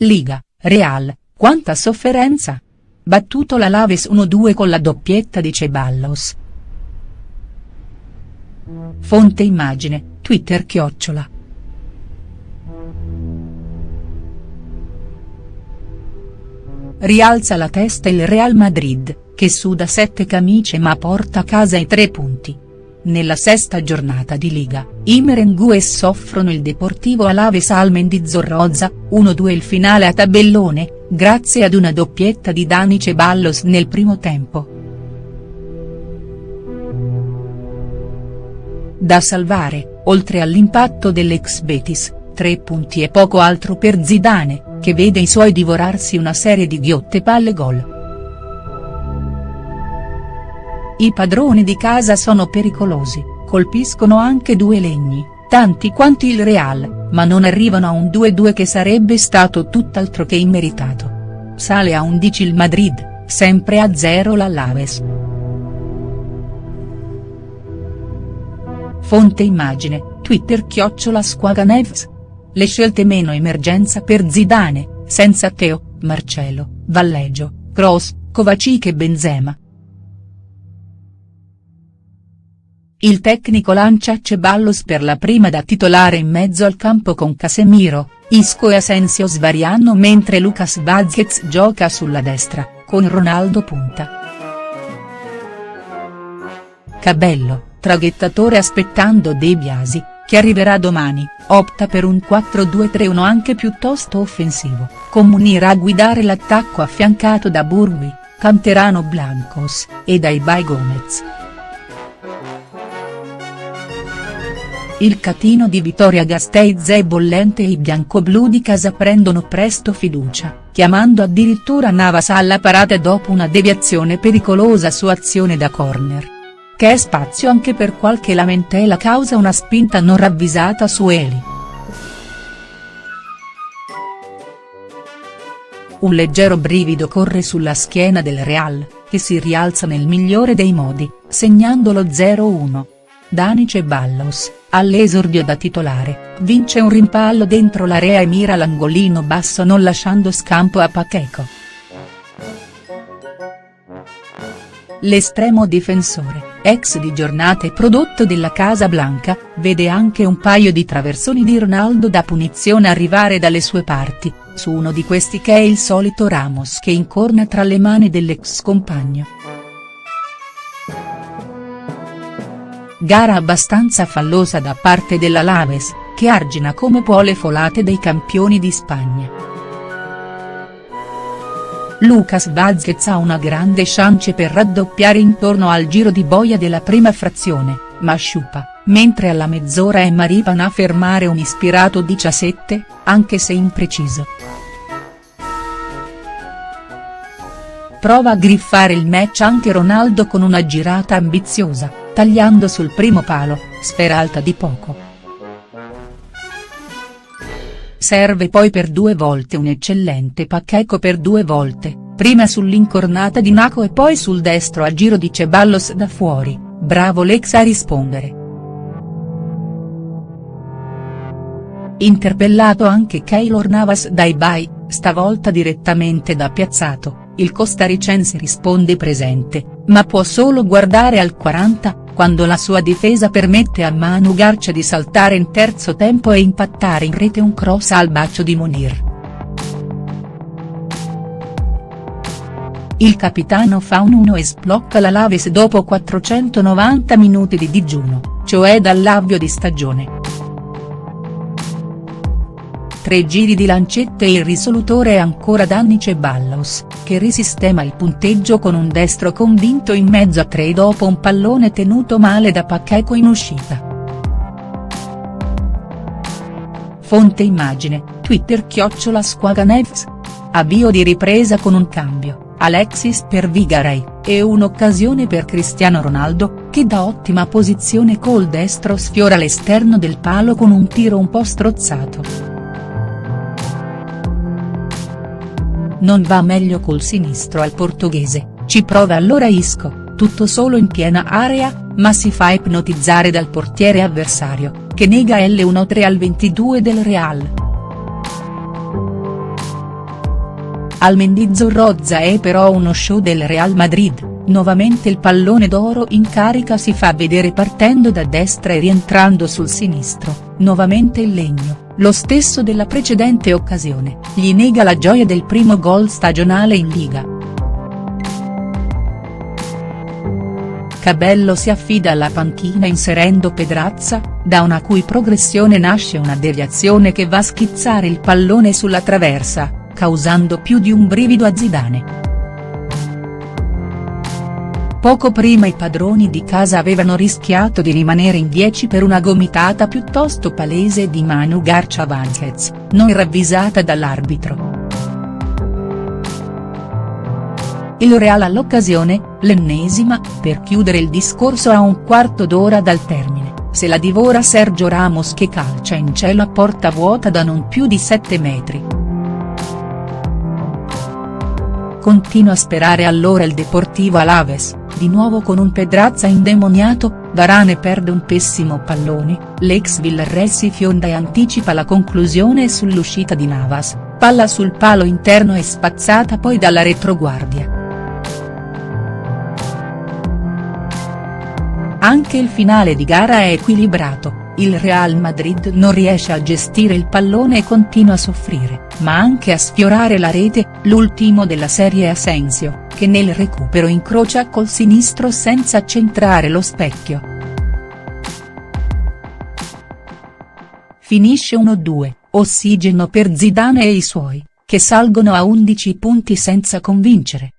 Liga, Real, quanta sofferenza! Battuto la Laves 1-2 con la doppietta di Ceballos. Fonte immagine, Twitter chiocciola. Rialza la testa il Real Madrid, che suda sette camicie ma porta a casa i tre punti. Nella sesta giornata di Liga, i merengues soffrono il Deportivo Alaves Almendizorroza, 1-2 il finale a tabellone, grazie ad una doppietta di Dani Ceballos nel primo tempo. Da salvare, oltre all'impatto dell'ex Betis, tre punti e poco altro per Zidane, che vede i suoi divorarsi una serie di ghiotte palle gol. I padroni di casa sono pericolosi, colpiscono anche due legni, tanti quanti il Real, ma non arrivano a un 2-2 che sarebbe stato tutt'altro che immeritato. Sale a 11 il Madrid, sempre a 0 l'Alaves. Fonte immagine, Twitter chiocciola Squaganevs. Le scelte meno emergenza per Zidane, senza Teo, Marcelo, Valleggio, Kroos, Kovacic e Benzema. Il tecnico lancia Ceballos per la prima da titolare in mezzo al campo con Casemiro, Isco e Asensio svariano mentre Lucas Vazquez gioca sulla destra, con Ronaldo punta. Cabello, traghettatore aspettando De Biasi, che arriverà domani, opta per un 4-2-3-1 anche piuttosto offensivo, con Munir a guidare l'attacco affiancato da Burgui, Canterano Blancos, e da Ibai Gomez. Il catino di Vittoria Gasteiz è bollente e i biancoblu di casa prendono presto fiducia, chiamando addirittura Navas alla parata dopo una deviazione pericolosa su azione da corner. Che è spazio anche per qualche lamentela causa una spinta non ravvisata su Eli. Un leggero brivido corre sulla schiena del Real, che si rialza nel migliore dei modi, segnando lo 0-1. Dani Ceballos, all'esordio da titolare, vince un rimpallo dentro l'area e mira l'angolino basso non lasciando scampo a Pacheco. L'estremo difensore, ex di giornata e prodotto della Casa Blanca, vede anche un paio di traversoni di Ronaldo da punizione arrivare dalle sue parti, su uno di questi che è il solito Ramos che incorna tra le mani dell'ex compagno. Gara abbastanza fallosa da parte della Laves, che argina come può le folate dei campioni di Spagna. Lucas Vazquez ha una grande chance per raddoppiare intorno al giro di boia della prima frazione, ma sciupa, mentre alla mezz'ora è Maripan a fermare un ispirato 17, anche se impreciso. Prova a griffare il match anche Ronaldo con una girata ambiziosa, tagliando sul primo palo, sfera alta di poco. Serve poi per due volte un eccellente Pacheco per due volte, prima sull'incornata di Naco e poi sul destro a giro di Ceballos da fuori, bravo Lex a rispondere. Interpellato anche Keylor Navas dai Bai, stavolta direttamente da piazzato, il costaricense risponde presente, ma può solo guardare al 40, quando la sua difesa permette a Manu Garcia di saltare in terzo tempo e impattare in rete un cross al bacio di Monir. Il capitano fa un 1 e sblocca la Laves dopo 490 minuti di digiuno, cioè dall'avvio di stagione. Tre giri di lancette e il risolutore è ancora Danny Ceballos, che risistema il punteggio con un destro convinto in mezzo a tre dopo un pallone tenuto male da Pacheco in uscita. Fonte immagine, Twitter chiocciola Squaganevs. Avvio di ripresa con un cambio, Alexis per Vigarei, e un'occasione per Cristiano Ronaldo, che da ottima posizione col destro sfiora l'esterno del palo con un tiro un po' strozzato. Non va meglio col sinistro al portoghese, ci prova allora Isco, tutto solo in piena area, ma si fa ipnotizzare dal portiere avversario, che nega L1-3 al 22 del Real. Al Mendizzorrozza è però uno show del Real Madrid, nuovamente il pallone d'oro in carica si fa vedere partendo da destra e rientrando sul sinistro, nuovamente il legno, lo stesso della precedente occasione, gli nega la gioia del primo gol stagionale in Liga. Cabello si affida alla panchina inserendo Pedrazza, da una cui progressione nasce una deviazione che va a schizzare il pallone sulla traversa, causando più di un brivido a Zidane. Poco prima i padroni di casa avevano rischiato di rimanere in 10 per una gomitata piuttosto palese di Manu Garcia Vanquez, non ravvisata dall'arbitro. Il Real all'occasione, l'ennesima, per chiudere il discorso a un quarto d'ora dal termine, se la divora Sergio Ramos che calcia in cielo a porta vuota da non più di 7 metri. Continua a sperare allora il Deportivo Alaves, di nuovo con un Pedrazza indemoniato, Varane perde un pessimo pallone, l'ex Villarreal si fionda e anticipa la conclusione sull'uscita di Navas, palla sul palo interno e spazzata poi dalla retroguardia. Anche il finale di gara è equilibrato, il Real Madrid non riesce a gestire il pallone e continua a soffrire, ma anche a sfiorare la rete, l'ultimo della serie Asensio, che nel recupero incrocia col sinistro senza centrare lo specchio. Finisce 1-2, ossigeno per Zidane e i suoi, che salgono a 11 punti senza convincere.